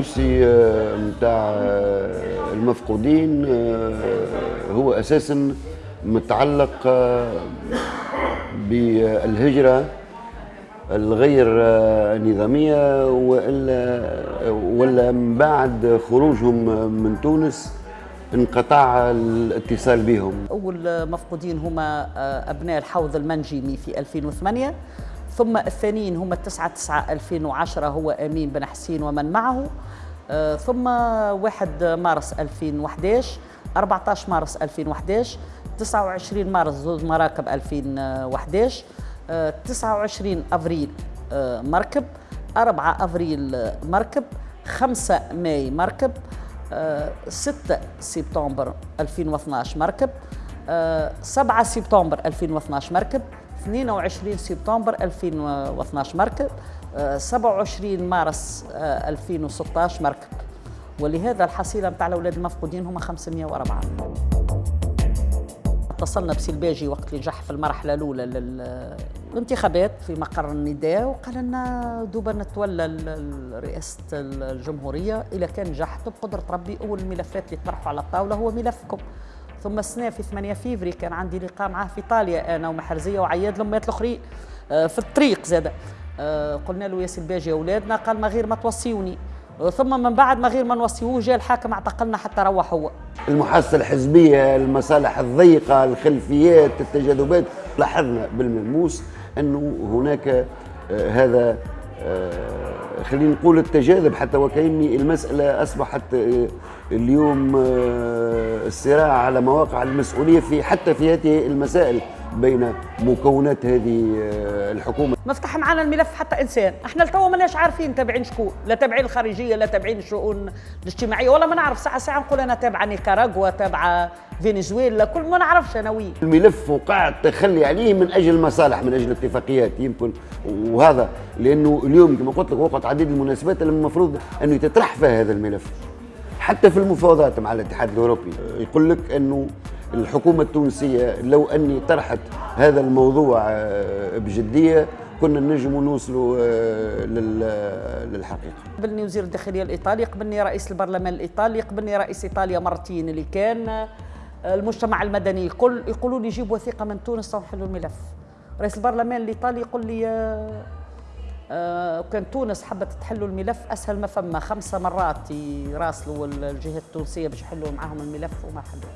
الدوسي نتاع المفقودين هو أساسا متعلق بالهجرة الغير نظامية وإلا ولا من بعد خروجهم من تونس انقطع الاتصال بهم. أول مفقودين هما أبناء الحوض المنجمي في 2008 ثم الثانيين هم 9 9 2010 هو أمين بن حسين ومن معه. ثم 1 مارس 2011 14 مارس 2011 29 مارس زوج مراكب 2011 29 أفريل مركب 4 أفريل مركب 5 ماي مركب 6 سبتمبر 2012 مركب 7 سبتمبر 2012 مركب 22 سبتمبر 2012 مركب 27 مارس 2016 مركب. ولهذا الحصيلة نتاع الأولاد المفقودين هم 504 اتصلنا بسلباجي وقت اللي نجح في المرحلة الأولى للانتخابات في مقر النداء وقال لنا دوبا نتولى رئاسة الجمهورية إذا كان نجحت بقدرة ربي أول الملفات اللي طرحوا على الطاولة هو ملفكم. ثم السنة في 8 فيفري كان عندي لقاء معاه في إيطاليا أنا ومحرزية وعياد الامهات الاخرين في الطريق زاد. قلنا له يا سلباجي يا أولادنا قال ما غير ما توصيوني. ثم من بعد ما غير ما نوصيوه جاء الحاكم اعتقلنا حتى روح هو. المحادثة الحزبية المصالح الضيقة الخلفيات التجاذبات لاحظنا بالملموس أنه هناك هذا خلينا نقول التجاذب حتى وكأني المسألة أصبحت اليوم الصراع على مواقع المسؤولية في حتى في هذه المسائل. بين مكونات هذه الحكومة. مفتح معنا الملف حتى إنسان. إحنا لتوا ماناش عارفين تابعين شكون لا تابعين الخارجية لا تابعين الشؤون الاجتماعية ولا ما نعرف. ساعة ساعة نقول أنا تابعة نيكاراغوا تابعة فنزويلا كل ما نعرفش أنا وين. الملف وقع التخلي عليه من أجل المصالح من أجل اتفاقيات يمكن. وهذا لأنه اليوم كما قلت لك وقت عديد المناسبات المفروض أنه يتطرح فيها هذا الملف. حتى في المفاوضات مع الاتحاد الأوروبي يقول لك أنه الحكومة التونسية لو أني طرحت هذا الموضوع بجدية كنا نجم نوصلوا للحقيقة. قبلني وزير الداخلية الإيطالي قبلني رئيس البرلمان الإيطالي قبلني رئيس إيطاليا مرتين اللي كان المجتمع المدني. يقول يقولوا لي جيب وثيقة من تونس ونحلوا الملف. رئيس البرلمان الإيطالي يقول لي كان تونس حبت تحلوا الملف أسهل ما فما. خمسة مرات يراسلوا الجهات التونسية باش يحلوا معاهم الملف وما حلوة